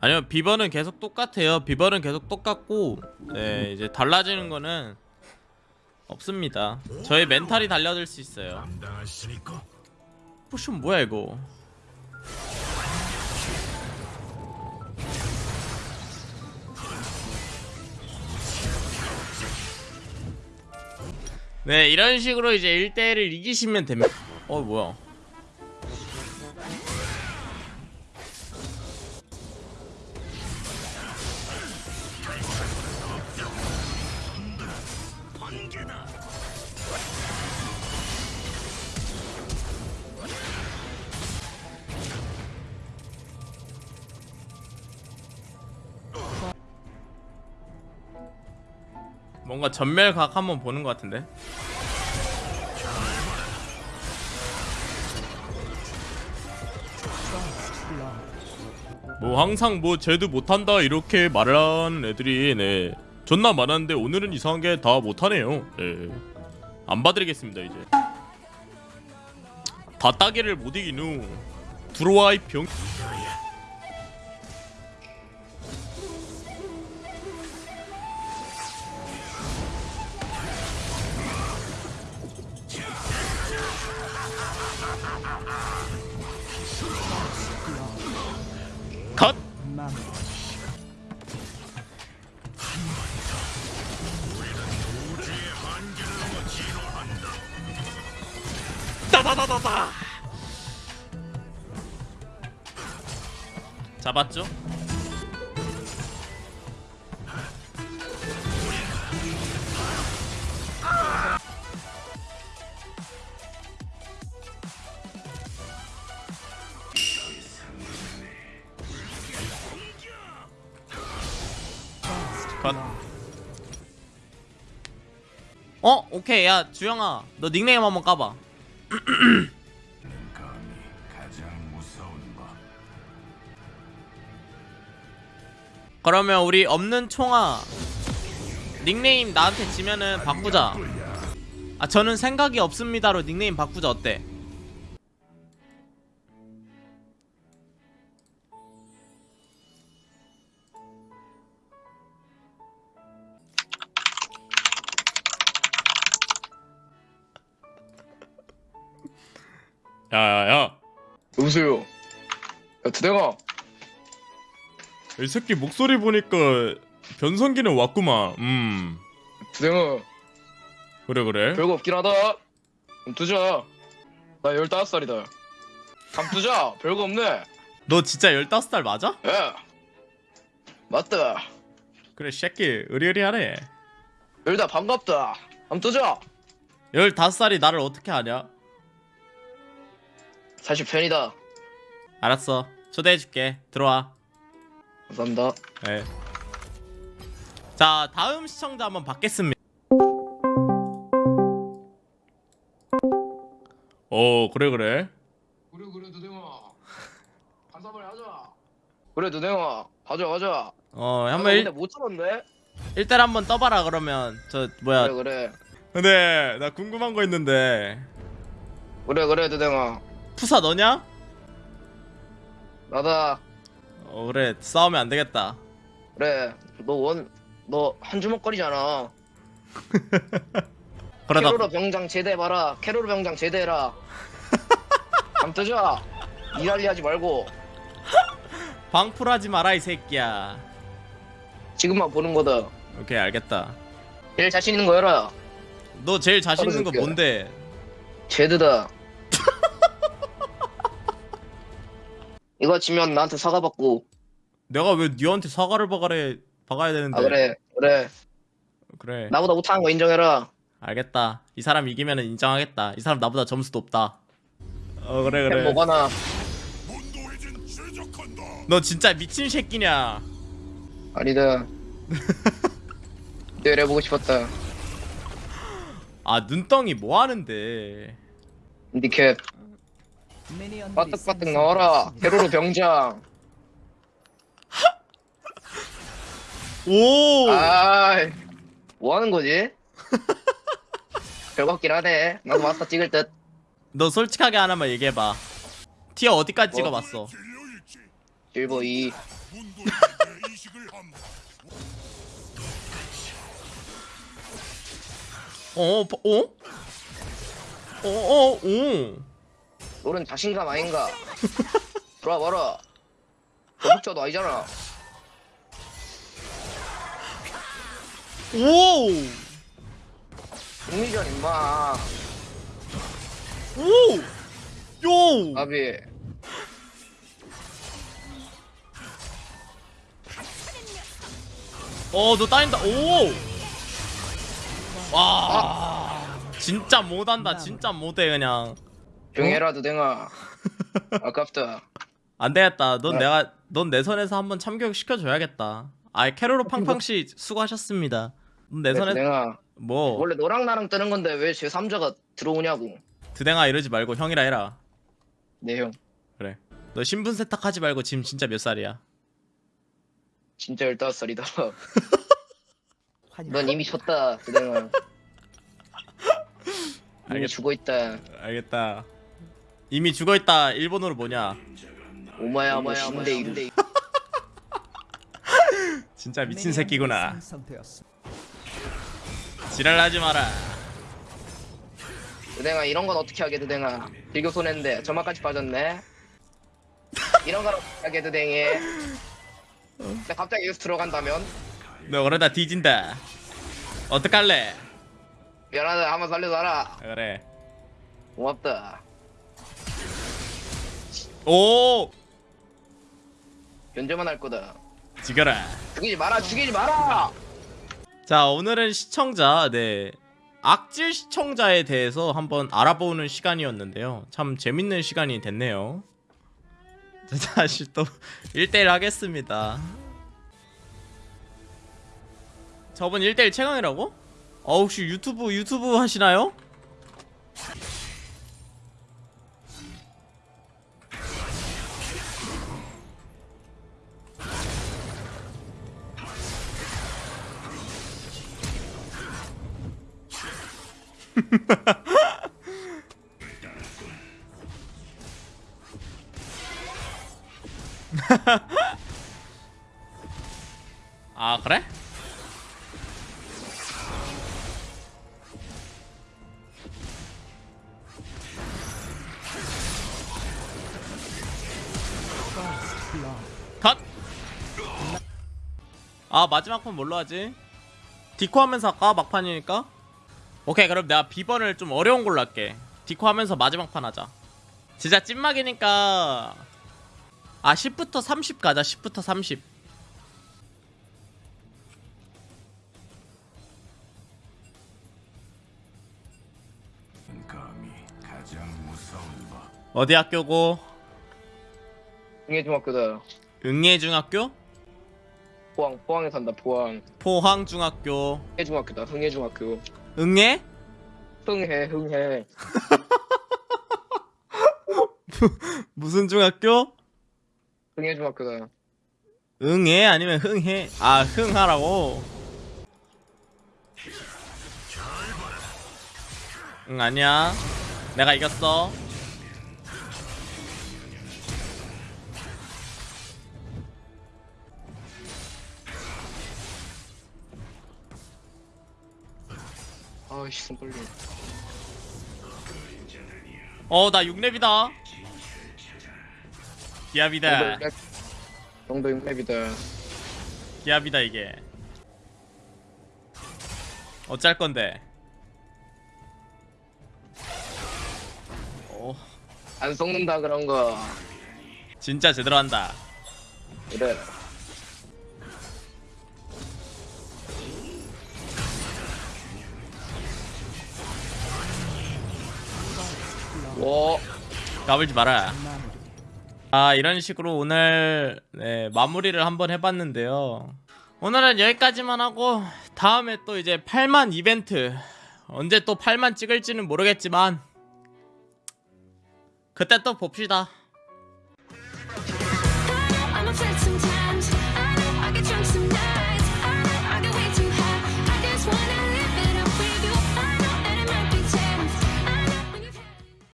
아니요 비번은 계속 똑같아요. 비번은 계속 똑같고 네 이제 달라지는 거는 없습니다. 저의 멘탈이 달라질 수 있어요. potion 뭐야 이거? 네 이런 식으로 이제 1대1을 이기시면 됩니다. 어 뭐야 번개다 뭔가 전멸각 한번 보는 것 같은데? 뭐 항상 뭐 쟤도 못한다 이렇게 말하는 애들이 네 존나 많았는데 오늘은 이상한 게 다 못하네요. 네 안 봐드리겠습니다 이제. 다 따개를 못 이긴 후 들어와 이병 컷 따다다다다 잡았죠? 컷. 어? 오케이 야 주영아 너 닉네임 한번 까봐 그러면 우리 없는 총아 닉네임 나한테 지면은 바꾸자. 아 저는 생각이 없습니다로 닉네임 바꾸자. 어때? 야야야 여보세요. 야, 드댕아. 이 새끼 목소리 보니까 변성기는 왔구만 음 드댕아. 그래 그래 별거 없긴 하다. 좀 두자. 나 15살이다. 감 두자. 별거 없네. 너 진짜 15살 맞아? 야. 맞다. 그래 새끼 의리의리하네 열다 반갑다. 감 두자. 15살이 나를 어떻게 아냐? 사실 팬이다. 알았어 초대해줄게 들어와 감사합니다. 네. 자 다음 시청자 한번 받겠습니다 어 그래 그래 그래 그래 드댕아. 한사발 하자. 그래 드댕아. 가자 가자. 어 아, 한번 근데 일, 못 참았네. 일단 한번 떠봐라 그러면 저 뭐야 그래 그래. 근데 나 궁금한 거 있는데 그래 그래 드댕아. 푸사 너냐? 나다. 어 그래 싸우면 안 되겠다 그래. 너 원 너 한 주먹거리잖아. 그러다 캐로로 병장 제대해봐라 캐로로 병장 제대해라 감뜨자 일할리 하지 말고 방풀하지 마라 이 새끼야 지금만 보는 거다 오케이 알겠다 제일 자신 있는 거 해라 너 제일 자신 있는 거. 뭔데? 제드다 이거 지면 나한테 사과 받고. 내가 왜 니한테 사과를 박아래 박아야 되는데? 아 그래 그래. 그래. 나보다 못하는 거 인정해라. 알겠다. 이 사람 이기면 인정하겠다. 이 사람 나보다 점수도 없다. 어 그래 햄 그래. 제작한다 너 진짜 미친 새끼냐? 아니다. 때려보고 싶었다. 아 눈덩이 뭐 하는데? 니캡 빠뜩빠뜩 나와라. 캐로로 병장. 오! 아이 뭐 하는 거지? 별거 없긴 하네. 나도 마스터 찍을 듯. 너 솔직하게 하나만 얘기해봐. 티어 어디까지 뭐? 찍어봤어? 실버 2 문도에게 내 이식을 함. 어, 버- 어? 어, 어, 오. 롤은 자신감 아닌가 들어와 봐라 도둑자도 아니잖아 오! 국미전 임마 오! 요! 아비 어, 너 따인다. 오! 와. 진짜 못한다. 진짜 못해 그냥. 조용해라 두댕아 아깝다 안 되겠다. 넌 네. 내가 넌 내 선에서 한번 참교육 시켜줘야겠다. 아, 캐로로 팡팡 씨 수고하셨습니다. 넌내 선에 두댕아 뭐 원래 너랑 나랑 뜨는 건데 왜 제 3자가 들어오냐고 드댕아 이러지 말고 형이라 해라. 네형 그래. 너 신분 세탁하지 말고 지금 진짜 몇 살이야? 진짜 15살이다 넌 이미 졌다 두댕아 이미 알겠- 죽어있다 알겠다. 이미 죽어 있다. 일본어로 뭐냐? 오마야 오마야 신대 이대 진짜 미친 새끼구나. 지랄하지 마라. 두댕아 이런 건 어떻게 하게 두댕아 빌교 손했는데 저만까지 빠졌네 이런 건 어떻게 하게 두댕이 근데 갑자기 여기서 들어간다면 너 그러다 뒤진다. 어떡할래? 미안하다 한번 살려줘라 그래. 고맙다 오! 견제만 할 거다 지겨라. 죽이지 마라 죽이지 마라 자, 오늘은 시청자, 네. 악질 시청자에 대해서 한번 알아보는 시간이었는데요. 참 재밌는 시간이 됐네요. 자, 다시 또 1대1 하겠습니다. 저번 1대1 최강이라고? 어, 혹시 유튜브, 유튜브 하시나요? 아, 그래? 컷! 아 마지막 판 뭘로 하지? 디코 하면서 할까? 막판이니까? 오케이 그럼 내가 비번을 좀 어려운 걸로 할게. 디코 하면서 마지막 판 하자. 진짜 찐막이니까. 아 10부터 30 가자 10부터 30 감히 가장 무서운 법. 어디 학교고? 흥해중학교다. 응예중학교? 포항 포항에 산다 포항. 포항중학교. 흥해중학교다 흥해중학교 응예? 흥해 흥해 무슨 중학교? 흥해 중학교다 응해 아니면 흥해? 아 흥하라고 응 아니야 내가 이겼어 아이씨 손 떨려 어나 6렙이다. 기압이다. 정도 6렙이다. 기압이다 이게. 어쩔 건데? 어. 안 썩는다 그런 거. 진짜 제대로 한다. 그래 와 까불지 마라. 아 이런 식으로 오늘 네, 마무리를 한번 해봤는데요. 오늘은 여기까지만 하고 다음에 또 이제 8만 이벤트 언제 또 8만 찍을지는 모르겠지만 그때 또 봅시다